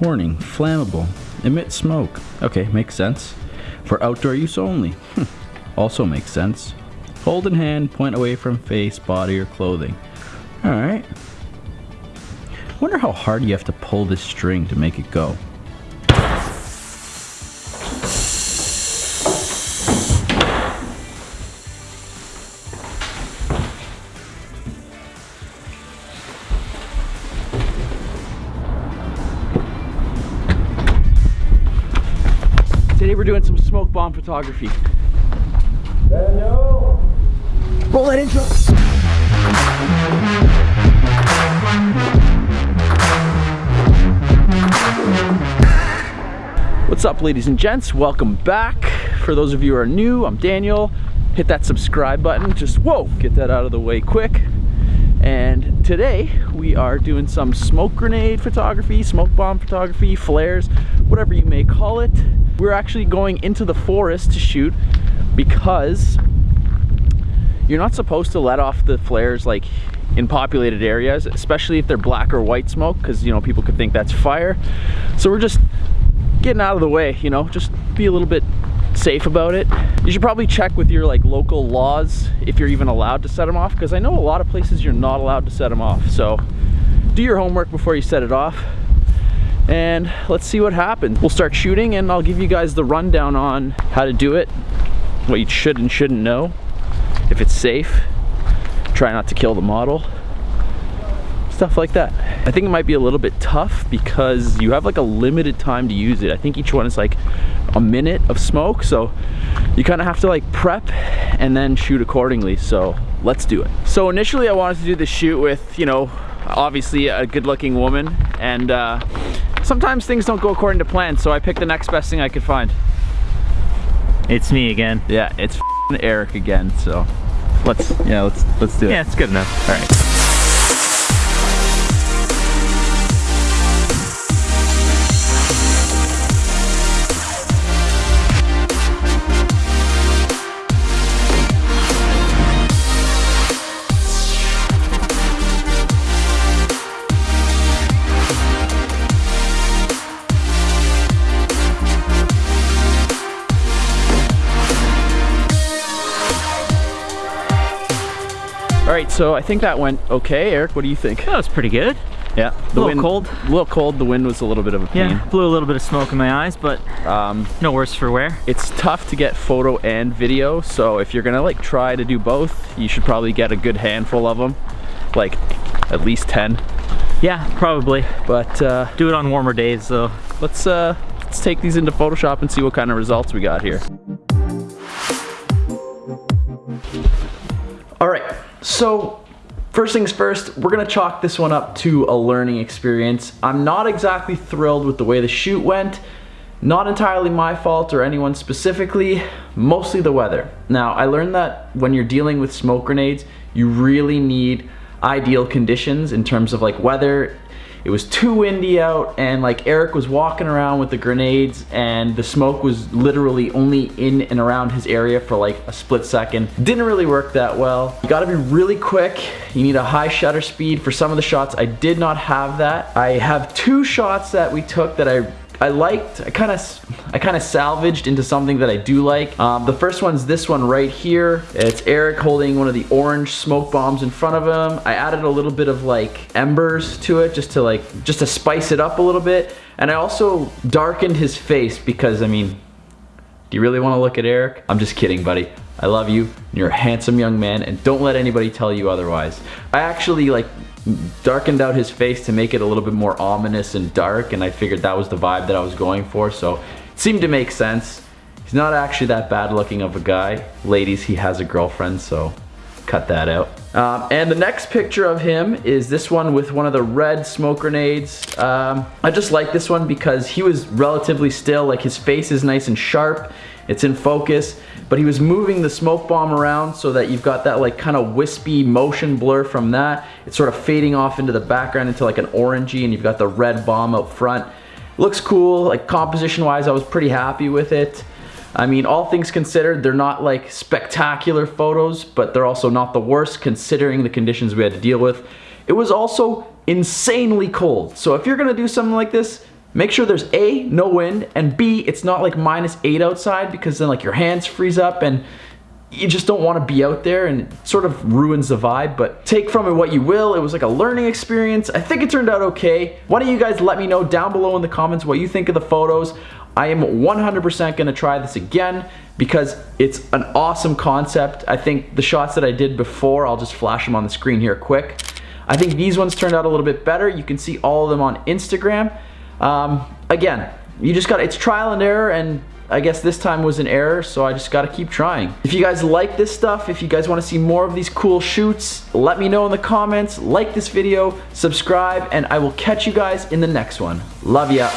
Warning, flammable. Emit smoke. Okay, makes sense. For outdoor use only. Hmm. also makes sense. Hold in hand, point away from face, body, or clothing. Alright. Wonder how hard you have to pull this string to make it go. Today we're doing some smoke bomb photography. Daniel! Roll that intro. What's up ladies and gents? Welcome back. For those of you who are new, I'm Daniel. Hit that subscribe button. Just, whoa, get that out of the way quick. And today we are doing some smoke grenade photography, smoke bomb photography, flares, whatever you may call it. We're actually going into the forest to shoot because you're not supposed to let off the flares like in populated areas, especially if they're black or white smoke, because you know people could think that's fire. So we're just getting out of the way, you know, just be a little bit safe about it. You should probably check with your like local laws if you're even allowed to set them off, because I know a lot of places you're not allowed to set them off. So do your homework before you set it off and let's see what happens. We'll start shooting and I'll give you guys the rundown on how to do it, what you should and shouldn't know, if it's safe, try not to kill the model, stuff like that. I think it might be a little bit tough because you have like a limited time to use it. I think each one is like a minute of smoke, so you kind of have to like prep and then shoot accordingly. So let's do it. So initially I wanted to do the shoot with, you know, obviously a good looking woman and uh, sometimes things don't go according to plan, so I picked the next best thing I could find. It's me again. Yeah, it's Eric again, so let's, yeah, let's, let's do it. Yeah, it's good enough. All right. All right, so I think that went okay. Eric, what do you think? That was pretty good. Yeah, A little cold. A little cold. The wind was a little bit of a pain. Yeah, blew a little bit of smoke in my eyes, but Um, no worse for wear. it's tough to get photo and video, so if you're gonna like try to do both, you should probably get a good handful of them, like at least 10. Yeah, probably. But uh, Do it on warmer days though. let's uh, let's take these into Photoshop and see what kind of results we got here. So first things first, we're gonna chalk this one up to a learning experience. I'm not exactly thrilled with the way the shoot went. Not entirely my fault or anyone specifically, mostly the weather. Now, I learned that when you're dealing with smoke grenades, you really need ideal conditions in terms of like weather. It was too windy out and like Eric was walking around with the grenades and the smoke was literally only in and around his area for like a split second. Didn't really work that well. You gotta be really quick. You need a high shutter speed for some of the shots. I did not have that. I have two shots that we took that I I liked, I kind of I kind of salvaged into something that I do like. Um, the first one's this one right here. It's Eric holding one of the orange smoke bombs in front of him. I added a little bit of like embers to it just to like, just to spice it up a little bit. And I also darkened his face because I mean, do you really want to look at Eric? I'm just kidding, buddy. I love you. You're a handsome young man and don't let anybody tell you otherwise. I actually like darkened out his face to make it a little bit more ominous and dark and I figured that was the vibe that I was going for so it seemed to make sense. He's not actually that bad looking of a guy. Ladies, he has a girlfriend so cut that out. Um, and the next picture of him is this one with one of the red smoke grenades. Um, I just like this one because he was relatively still, like his face is nice and sharp, it's in focus, but he was moving the smoke bomb around so that you've got that like kind of wispy motion blur from that. It's sort of fading off into the background into like an orangey and you've got the red bomb up front. Looks cool, like composition wise I was pretty happy with it. I mean, all things considered, they're not like spectacular photos, but they're also not the worst considering the conditions we had to deal with. It was also insanely cold. So if you're gonna do something like this, make sure there's A, no wind, and B, it's not like minus eight outside because then like your hands freeze up and you just don't want to be out there and sort of ruins the vibe, but take from it what you will. It was like a learning experience. I think it turned out okay. Why don't you guys let me know down below in the comments what you think of the photos. I am 100% gonna try this again because it's an awesome concept. I think the shots that I did before, I'll just flash them on the screen here quick. I think these ones turned out a little bit better. You can see all of them on Instagram. Um, again, you just got, it's trial and error and I guess this time was an error, so I just gotta keep trying. If you guys like this stuff, if you guys wanna see more of these cool shoots, let me know in the comments, like this video, subscribe, and I will catch you guys in the next one. Love ya.